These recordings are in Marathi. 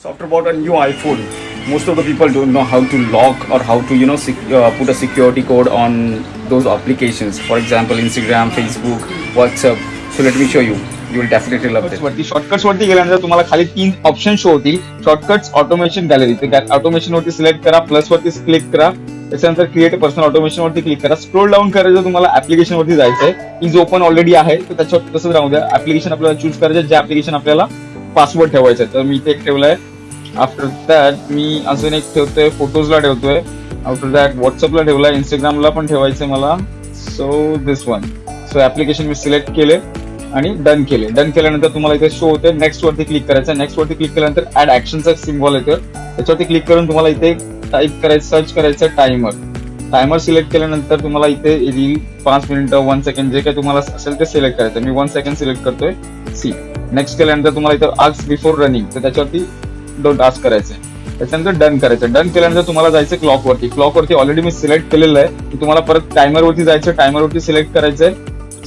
So after about a new iPhone, most of the people don't know how to lock or how to you know sec- uh, put a security code on those applications. For example, Instagram, Facebook, WhatsApp. So let me show you. You will definitely love this. वरती शॉर्टकट्स वरती गेल्यानंतर तुम्हाला खाली तीन ऑप्शन शो होतील शॉर्टकट्स ऑटोमेशन गॅलरी ते ऑटोमेशन वरती सिलेक्ट करा प्लस वरती क्लिक करा त्याच्यानंतर क्रिएट पर्सनल ऑटोमेशन वरती क्लिक करा स्क्रोल डाऊन करायचं तुम्हाला ऍप्लिकेशन वरती जायचंय इज ओपन ऑलरेडी आहे तर त्याच्यावर तसंच राहू द्या ऍप्लिकेशन आपल्याला चूज करायचं जे ऍप्लिकेशन आपल्याला पासवर्ड ठेवायचं आहे तर मी ते एक ठेवलंय आफ्टर दॅट मी अजून एक ठेवतोय फोटोजला ठेवतोय. आफ्टर दॅट व्हॉट्सअपला ठेवला इंस्टाग्रामला पण ठेवायचंय मला. So this one so application me select केले आणि डन केले. डन केल्यानंतर तुम्हाला इथे शो होते नेक्स्ट वरती क्लिक करायचं. नेक्स्ट वरती क्लिक केल्यानंतर ऍड ऍक्शनचा सिम्बॉल येतो. त्याच्यावरती क्लिक करून तुम्हाला इथे टाईप करायचं सर्च करायचं टायमर टायमर सिलेक्ट केल्यानंतर तुम्हाला इथे येईल पाच मिनिटं वन सेकंड जे काही तुम्हाला असेल ते सिलेक्ट करायचं. मी वन सेकंड सिलेक्ट करतोय. सी नेक्स्ट केल्यानंतर तुम्हाला इथं आस्क बिफोर रनिंग तर त्याच्यावरती डोंट आस्क करायचं. त्याच्यानंतर डन करायचं. डन केल्यानंतर तुम्हाला जायचं क्लॉक वरती. क्लॉक वरती ऑलरेडी मी सिलेक्ट केलेलं आहे. तुम्हाला परत टायमर वरती जायचं टायमर वरती सिलेक्ट करायचंय.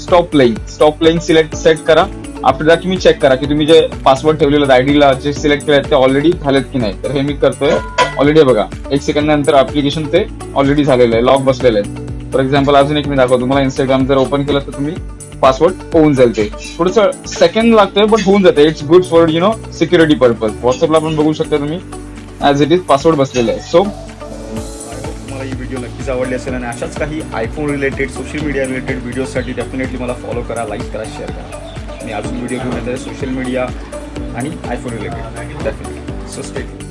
Stop playing stop playing select set करा. आफ्टर दॅट तुम्ही चेक करा की तुम्ही जे पासवर्ड ठेवलेलं आयडीला जे सिलेक्ट केले ते ऑलरेडी झालेत की नाही. तर हे मी करतोय. ऑलरेडी बघा. एक सेकंड नंतर ऍप्लिकेशन ते ऑलरेडी झालेलं आहे. लॉक बसलेलं आहे. फॉर एक्झाम्पल अजून एक मी दाखवतो. तुम्हाला इंस्टाग्राम जर ओपन केलं तर तुम्ही पासवर्ड होऊन जाईल ते. थोडस सेकंड लागतंय बट होऊन जाते it's good for you know security purpose व्हॉट्सअपला पण बघू शकता तुम्ही. ऍज इट इज पासवर्ड बसलेला आहे. सो तुम्हाला ही व्हिडिओ नक्कीच आवडली असेल आणि अशाच काही iPhone related social media related व्हिडिओसाठी डेफिनेटली मला फॉलो करा लाईक करा शेअर करा. मी अजून व्हिडिओ घेऊन येते सोशल मीडिया आणि iPhone related definitely so state